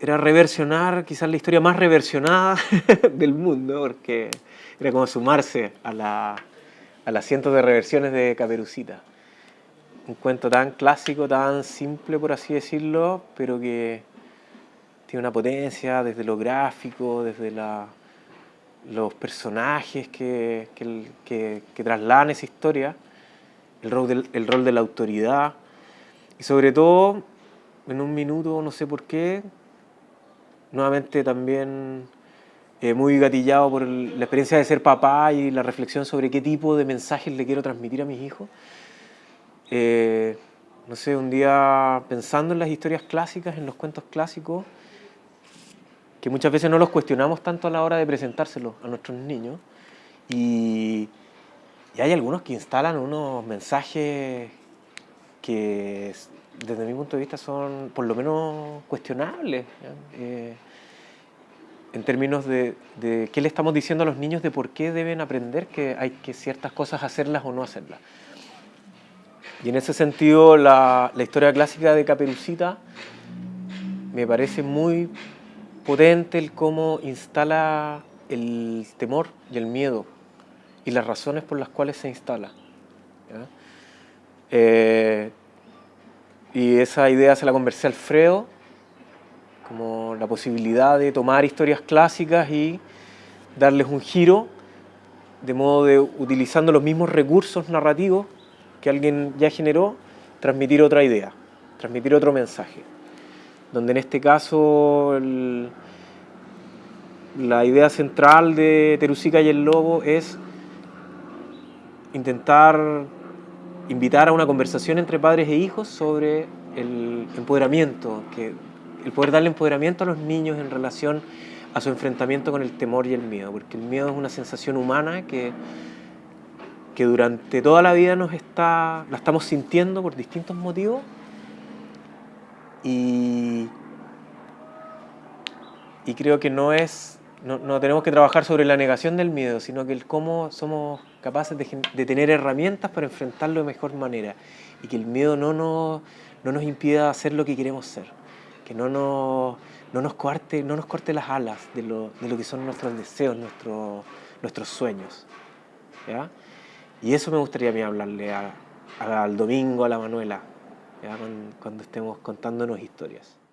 era reversionar quizás la historia más reversionada del mundo, porque era como sumarse a, la, a las cientos de reversiones de Caperucita. Un cuento tan clásico, tan simple por así decirlo, pero que tiene una potencia desde lo gráfico, desde los personajes que, que, que, trasladan esa historia, el rol, del, el rol de la autoridad y sobre todo, en un minuto, no sé por qué, nuevamente también eh, muy gatillado por la experiencia de ser papá y la reflexión sobre qué tipo de mensajes le quiero transmitir a mis hijos. Eh, no sé, un día pensando en las historias clásicas, en los cuentos clásicos, que muchas veces no los cuestionamos tanto a la hora de presentárselos a nuestros niños, y, y hay algunos que instalan unos mensajes que desde mi punto de vista son por lo menos cuestionables. Eh, en términos de, de, qué le estamos diciendo a los niños de por qué deben aprender que hay que ciertas cosas hacerlas o no hacerlas. Y en ese sentido la, la historia clásica de Caperucita me parece muy potente el cómo instala el temor y el miedo y las razones por las cuales se instala. Eh, y esa idea se la conversé a Alfredo, como la posibilidad de tomar historias clásicas y darles un giro, de modo de, utilizando los mismos recursos narrativos que alguien ya generó, transmitir otra idea, transmitir otro mensaje. Donde en este caso la idea central de Terusica y el Lobo es intentar invitar a una conversación entre padres e hijos sobre el empoderamiento, que, el poder darle empoderamiento a los niños en relación a su enfrentamiento con el temor y el miedo, porque el miedo es una sensación humana que, que durante toda la vida nos está, la estamos sintiendo por distintos motivos. Y, y creo que no es no, tenemos que trabajar sobre la negación del miedo, sino que el cómo somos capaces de, tener herramientas para enfrentarlo de mejor manera y que el miedo no nos, no nos impida hacer lo que queremos ser, que no nos, no nos, corte, no nos corte las alas de lo, de lo que son nuestros deseos, nuestros, nuestros sueños. ¿ya? Y eso me gustaría a mí hablarle al domingo, a la Manuela, cuando estemos contándonos historias.